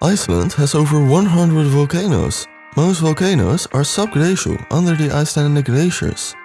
Iceland has over 100 volcanoes. Most volcanoes are subglacial under the Icelandic glaciers.